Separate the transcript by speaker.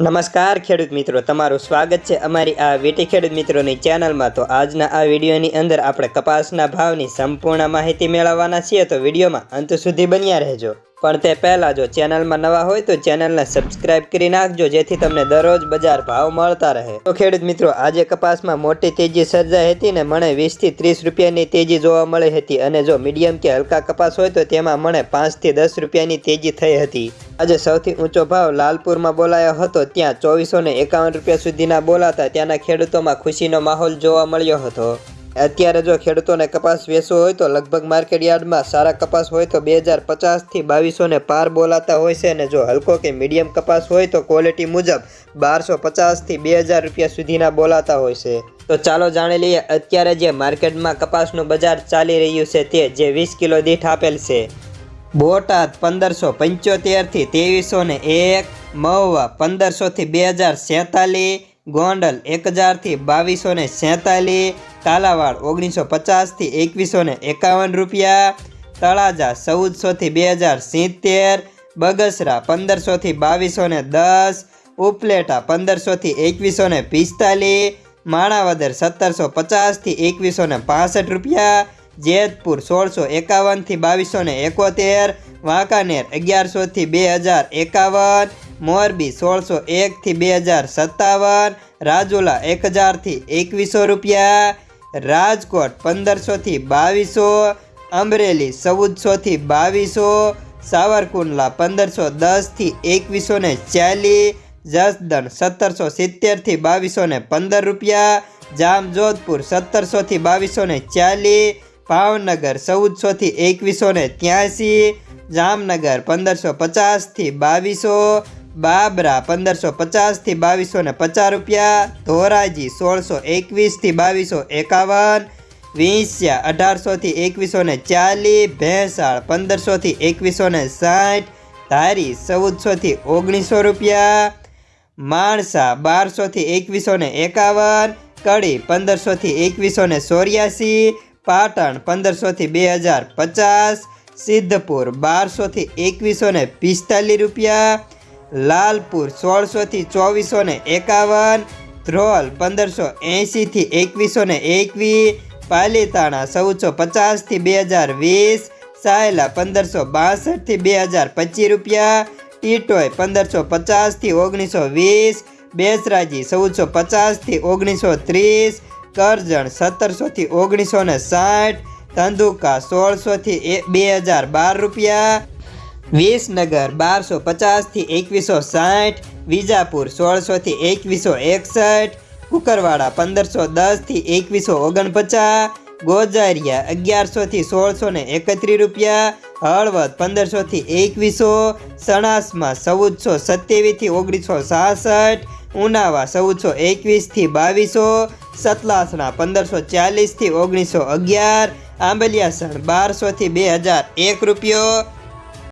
Speaker 1: નમસ્કાર ખેડૂત મિત્રો, તમારું સ્વાગત છે અમારી આ વીટી ખેડૂત મિત્રોની ચેનલમાં. તો આજના આ વિડીયોની અંદર આપણે કપાસના ભાવની સંપૂર્ણ માહિતી મેળવવાના છીએ. તો વિડીયોમાં અંત સુધી બન્યા રહેજો. પણ તે પહેલાં જો ચેનલમાં નવા હોય તો ચેનલને સબસ્ક્રાઇબ કરી નાખજો, જેથી તમને દરરોજ બજાર ભાવ મળતા રહે. તો ખેડૂત મિત્રો, આજે કપાસમાં મોટી તેજી સર્જાઈ હતી ને મને વીસથી ત્રીસ રૂપિયાની તેજી જોવા મળી હતી અને જો મીડિયમ કે હલકા કપાસ હોય તો તેમાં મને પાંચથી દસ રૂપિયાની તેજી થઈ હતી. આજે સૌથી ઊંચો ભાવ લાલપુરમાં બોલાયો હતો, ત્યાં ચોવીસો એકાવન રૂપિયા સુધીના બોલાતા ત્યાંના ખેડૂતોમાં ખુશીનો માહોલ જોવા મળ્યો હતો. અત્યારે જો ખેડૂતોને કપાસ વેચવો હોય તો લગભગ માર્કેટ યાર્ડમાં સારા કપાસ હોય તો બે હજાર પચાસથી બાવીસોને પાર બોલાતા હોય છે અને જો હલકો કે મીડિયમ કપાસ હોય તો ક્વોલિટી મુજબ બારસો પચાસથી બે હજાર રૂપિયા સુધીના બોલાતા હોય છે. તો ચાલો જાણી લઈએ અત્યારે જે માર્કેટમાં કપાસનું બજાર ચાલી રહ્યું છે તે જે વીસ કિલો દીઠ આપેલ છે. બોટાદ પંદરસો પંચોતેરથી ત્રેવીસો ને એક, મહુવા પંદરસોથી બે હજાર સેતાલીસ ગોંડલ એક હજારથી બાવીસો ને સેતાલીસ કાલાવાડ ઓગણીસો પચાસથી એકવીસો ને એકાવન રૂપિયા, તળાજા ચૌદસોથી બે હજાર સિત્તેર, બગસરા પંદરસોથી બાવીસો ને દસ, ઉપલેટા પંદરસોથી એકવીસો ને પિસ્તાલીસ, માણાવદર સત્તરસો પચાસથી એકવીસો ને પાસઠ રૂપિયા, જેતપુર સોળસો એકાવનથી બાવીસો ને એકોતેર, વાંકાનેર અગિયારસોથી બે હજાર એકાવન મોરબી સોળસો એકથી બે હજાર સત્તાવન, રાજુલા એક હજારથી એકવીસો રૂપિયા, રાજકોટ પંદરસોથી બાવીસો, અમરેલી ચૌદસોથી બાવીસો, સાવરકુંડલા પંદરસો દસથી એકવીસો ને ચાલીસ, જસદણ સત્તરસો સિત્તેરથી બાવીસો ને પંદર રૂપિયા, જામજોધપુર સત્તરસોથી બાવીસો ને ચાલીસ, ભાવનગર ચૌદસોથી એકવીસો ને ત્યાંસી, જામનગર પંદરસો પચાસથી બાવીસો બાબરા પંદરસો પચાસથી બાવીસો ને પચાસ રૂપિયા, ધોરાજી સોળસો એકવીસથી બાવીસો એકાવન, વિંસ્યા અઢારસોથી એકવીસો ને ચાલીસ, ભેંસાળ પંદરસોથી એકવીસો ને સાઠ, ધારી ચૌદસોથી ઓગણીસો રૂપિયા, માણસા બારસોથી એકવીસો ને એકાવન, કડી પંદરસોથી એકવીસો ને ચોર્યાસી, પાટણ પંદરસોથી બે હજાર પચાસ, સિદ્ધપુર બારસોથી એકવીસો ને પિસ્તાલીસ રૂપિયા લાલપુર સોળસોથી ચોવીસો ને એકાવન, ધ્રોલ પંદરસો એંશીથી એકવીસો ને એકવીસ પાલીતાણા ચૌદસો પચાસથી બે હજાર વીસ, સાયલા પંદરસો બાસઠથી બે હજાર પચીસ રૂપિયા, ટીટોય પંદરસો પચાસથી ઓગણીસો વીસ, બેસરાજી ચૌદસો પચાસથી ઓગણીસો ત્રીસ, કરજણ સત્તરસોથી ઓગણીસો ને સાઠ, ધંધુકા સોળસોથી બે હજાર બાર રૂપિયા વિસનગર બારસો પચાસથી એકવીસો સાઠ, વિજાપુર સોળસોથી એકવીસો એકસઠ, કુકરવાડા પંદરસો દસથી એકવીસો ઓગણપચાસ, ગોજારિયા અગિયારસોથી સોળસો ને એકત્રીસ રૂપિયા, હળવદ પંદરસોથી એકવીસો, સણાસમાં ચૌદસો સત્યાવીસથી ઓગણીસો સાસઠ, ઉનાવા ચૌદસો એકવીસથી બાવીસો, સતલાસણા પંદરસો ચાલીસથી ઓગણીસો અગિયાર, આંબલિયાસણ બારસોથી બે હજાર એક રૂપિયો